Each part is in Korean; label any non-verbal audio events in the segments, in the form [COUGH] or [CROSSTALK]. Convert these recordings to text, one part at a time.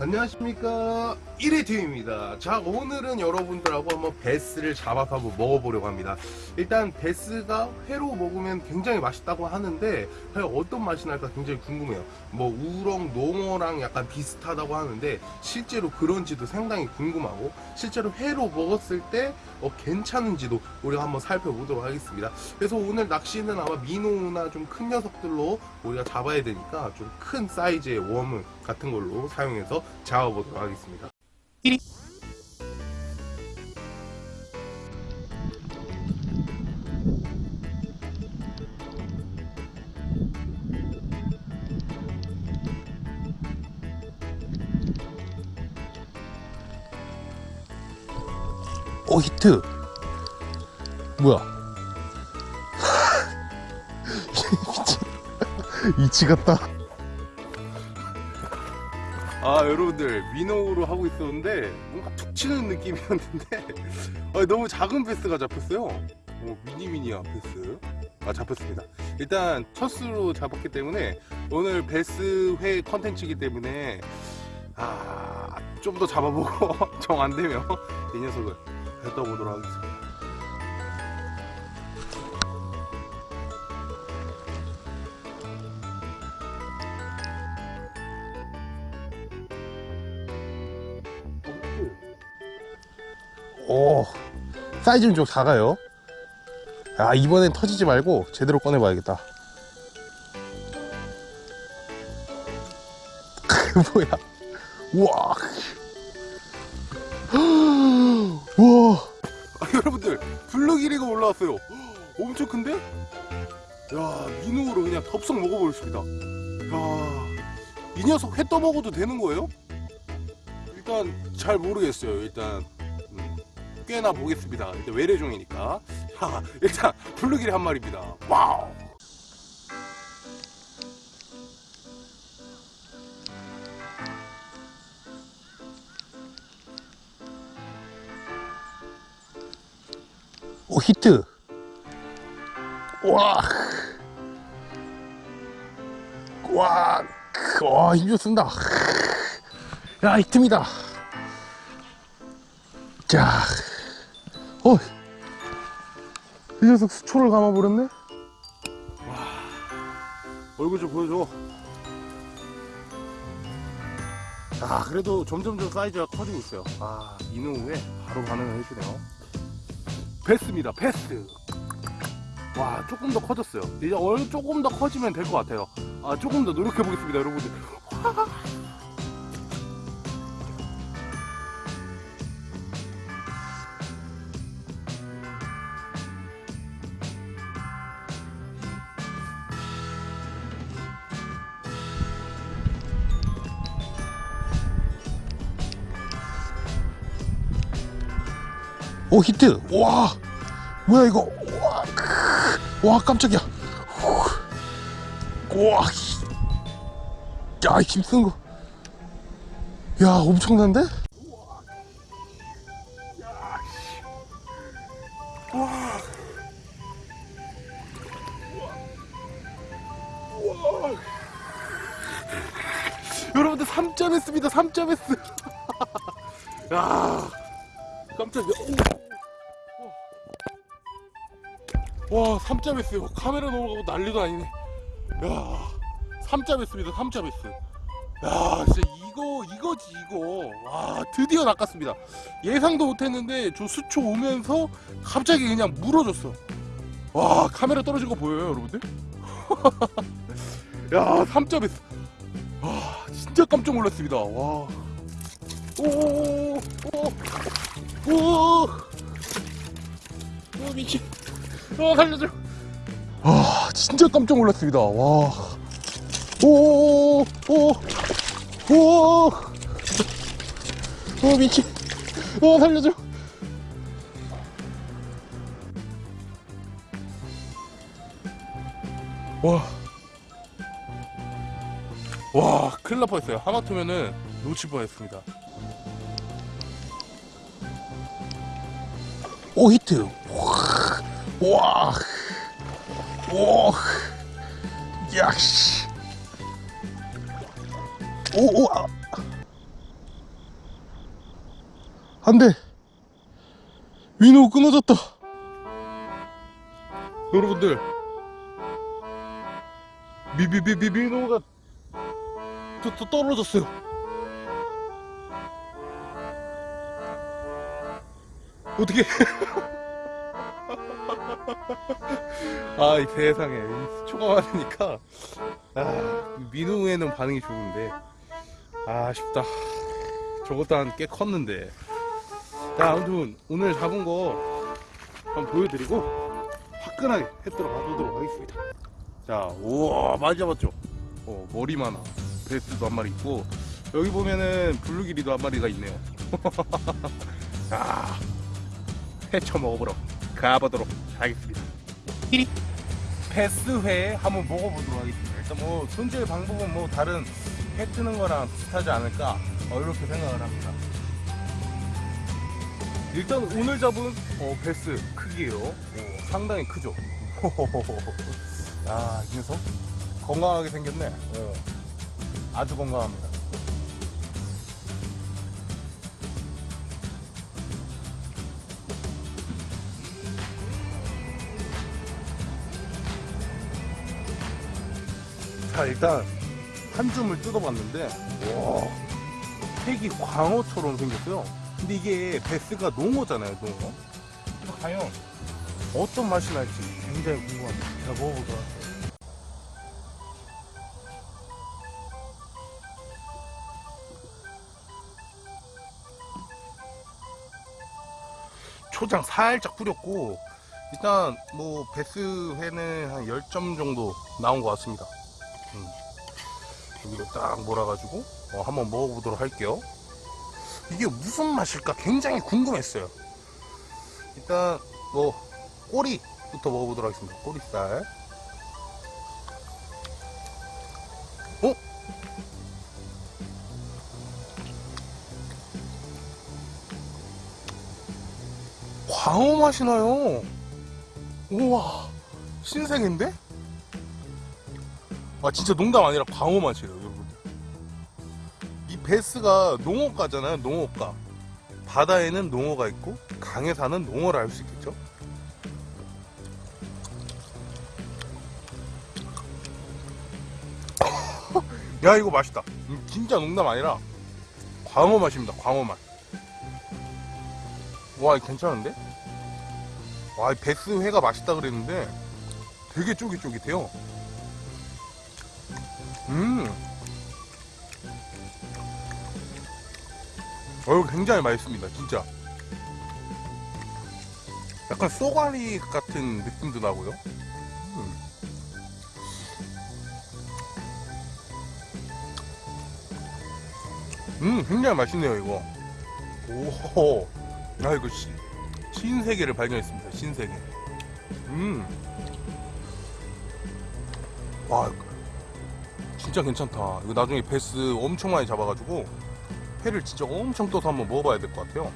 안녕하십니까. 1회 팀입니다. 자 오늘은 여러분들하고 한번 베스를 잡아서 한번 먹어보려고 합니다. 일단 베스가 회로 먹으면 굉장히 맛있다고 하는데 과연 어떤 맛이 날까 굉장히 궁금해요. 뭐 우렁 농어랑 약간 비슷하다고 하는데 실제로 그런지도 상당히 궁금하고 실제로 회로 먹었을 때 어, 괜찮은지도 우리가 한번 살펴보도록 하겠습니다 그래서 오늘 낚시는 아마 민호나 좀 큰 녀석들로 우리가 잡아야 되니까 좀 큰 사이즈의 웜을 같은 걸로 사용해서 잡아보도록 하겠습니다. 오 히트. 뭐야? [LAUGHS] 이치 같다. 아 여러분들 민호로 하고 있었는데 뭔가 툭 치는 느낌이었는데 [LAUGHS] 아, 너무 작은 배스가 잡혔어요. 오, 미니미니야 베스. 아 잡혔습니다. 일단 첫 수로 잡았기 때문에 오늘 배스 회 컨텐츠이기 때문에 아 좀 더 잡아보고 [LAUGHS] 정 안되면 이 녀석을 뱉어보도록 하겠습니다. 오 사이즈는 좀 작아요. 아 이번엔 터지지 말고 제대로 꺼내봐야겠다. [LAUGHS] 뭐야? 우와 우와 아, 여러분들 블루길이가 올라왔어요 엄청 큰데? 야 minnow로 그냥 덥석 먹어버렸습니다 야이 녀석 회 떠먹어도 되는 거예요? 일단 잘 모르겠어요 일단 꺼내 보겠습니다. 일단 외래종이니까. 자, 일단 블루길이 한 마리입니다. 와우. 오 히트. 와. 와. 와 힘좀 쓴다. 야 히트입니다. 자. 어, 이 녀석 수초를 감아버렸네? 와, 얼굴 좀 보여줘. 아, 그래도 점점 점 사이즈가 커지고 있어요. 아, 이노 후에 바로 반응을 해주네요. 베스입니다, 베스. 와, 조금 더 커졌어요. 이제 얼 조금 더 커지면 될 것 같아요. 아, 조금 더 노력해 보겠습니다, 여러분들. 오 히트. 와. 뭐야 이거. 와, 와 깜짝이야. 와, 야 힘쓰는 거, 야 엄청난데? 와, 여러분들 3점 했습니다 3점 했어 야 깜짝이야. 오. 와 3점 했어요. 카메라 넘어가고 난리도 아니네. 야 3점 했습니다 3점 했어 야 진짜 이거 이거지 이거. 와 드디어 낚았습니다. 예상도 못했는데 저 수초 오면서 갑자기 그냥 물어줬어. 와 카메라 떨어진 거 보여요 여러분들? [LAUGHS] 야 3점 했어 와 진짜 깜짝 놀랐습니다. 와. 오오오오 오, 오, 미친. 어, 살려줘. 아, 진짜 깜짝 놀랐습니다. 와. 오, 오, 오, 오, 오, 미친. 어, 살려줘. 와. 와, 큰일 날 뻔했어요. 하마터면은 놓칠 뻔했습니다. 오 히트 와 오, 야씨 오 오 아. 안돼 위노 끊어졌다. 여러분들. 미비비비 미노가 또, 또 떨어졌어요. 어떻게 [LAUGHS] [LAUGHS] 아 이 세상에. 이 수초가 많으니까. 아 민우에는 반응이 좋은데. 아 아쉽다. 저것도 한 꽤 컸는데. 자 아무튼 오늘 잡은 거 한번 보여드리고 화끈하게 해 들어가보도록 하겠습니다. 자 우와 많이 잡았죠? 어 머리만 하 베스도 한 마리 있고. 여기 보면은 블루기리도 한 마리가 있네요. [LAUGHS] 자 회쳐 먹어보러 가보도록 하겠습니다. 패스회 한번 먹어보도록 하겠습니다. 일단 뭐 손질 방법은 뭐 다른 회 뜨는 거랑 비슷하지 않을까? 어, 이렇게 생각을 합니다. 일단 오늘 잡은 어, 베스 크기로 어, 상당히 크죠? [LAUGHS] 야이 녀석. 건강하게 생겼네. 어, 아주 건강합니다 자 일단 한 줌을 뜯어봤는데 와 색이 광어처럼 생겼어요. 근데 이게 베스가 농어잖아요 농어. 그래서 과연 어떤 맛이 날지 굉장히 궁금합니다. 제가 먹어보도록 할게요 초장 살짝 뿌렸고 일단 뭐 베스회는 한 10점 정도 나온 것 같습니다 음. 여기로 딱 몰아가지고 어, 한번 먹어보도록 할게요 이게 무슨 맛일까 굉장히 궁금했어요 일단 뭐 꼬리부터 먹어보도록 하겠습니다 꼬리살 어? 광어 맛이 나요 우와 신세계인데? 아 진짜 농담 아니라 광어 맛이에요 여러분. 이 베스가 농어가잖아요 농어가. 바다에는 농어가 있고 강에 사는 농어를 알 수 있겠죠? 야 이거 맛있다. 음, 진짜 농담 아니라 광어 맛입니다 광어 맛와 괜찮은데? 와이 베스 회가 맛있다 그랬는데 되게 쫄깃쫄깃해요 음. 어, 굉장히 맛있습니다, 진짜. 약간 쏘가리 같은 느낌도 나고요. 음. 음, 굉장히 맛있네요, 이거. 오, 아, 이거 시, 신세계를 발견했습니다, 신세계. 음. 와, 진짜 괜찮다. 이거 나중에 베스 엄청 많이 잡아가지고 회를 진짜 엄청 떠서 한번 먹어봐야 될 것 같아요.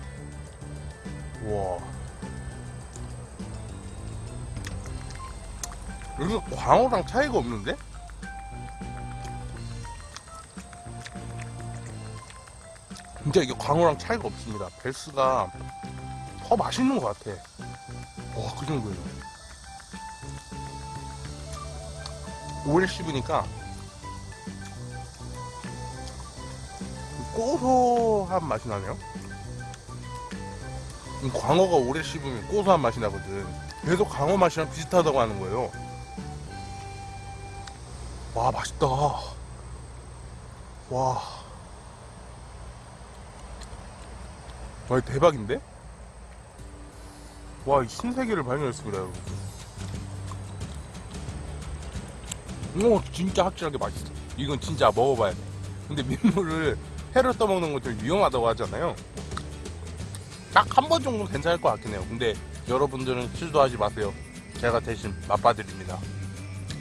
와. 여기서 광어랑 차이가 없는데? 진짜 이게 광어랑 차이가 없습니다. 베스가 더 맛있는 것 같아. 와, 그 정도예요. 오래 씹으니까 고소한 맛이 나네요. 이 광어가 오래 씹으면 고소한 맛이 나거든. 계속 광어 맛이랑 비슷하다고 하는 거예요. 와, 맛있다. 와. 와, 대박인데? 와, 이 신세계를 발견했습니다, 여러분. 오, 진짜 확실하게 맛있어. 이건 진짜 먹어봐야 돼. 근데 민물을 회를 떠먹는 건좀 위험하다고 하잖아요. 딱 한 번 정도 괜찮을 것 같긴 해요. 근데 여러분들은 실수하지 마세요. 제가 대신 맛봐드립니다.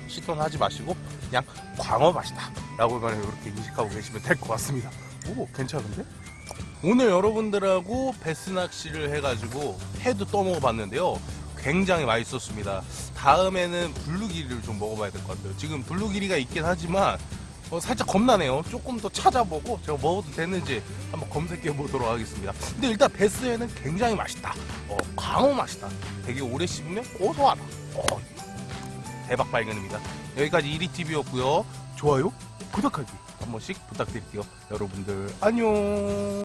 시도는 하지 마시고 그냥 광어 맛이다 라고만 이렇게 인식하고 계시면 될 것 같습니다. 오 괜찮은데? 오늘 여러분들하고 배스 낚시를 해가지고 회도 떠먹어 봤는데요. 굉장히 맛있었습니다. 다음에는 블루길이를 좀 먹어봐야 될 것 같아요. 지금 블루길이가 있긴 하지만 어, 살짝 겁나네요. 조금 더 찾아보고 제가 먹어도 되는지 한번 검색해 보도록 하겠습니다. 근데 일단 배스회는 굉장히 맛있다. 어, 광어 맛이다. 되게 오래 씹으면 고소하다. 어, 대박 발견입니다. 여기까지 이리TV였고요. 좋아요, 구독하기 한 번씩 부탁드릴게요. 여러분들 안녕.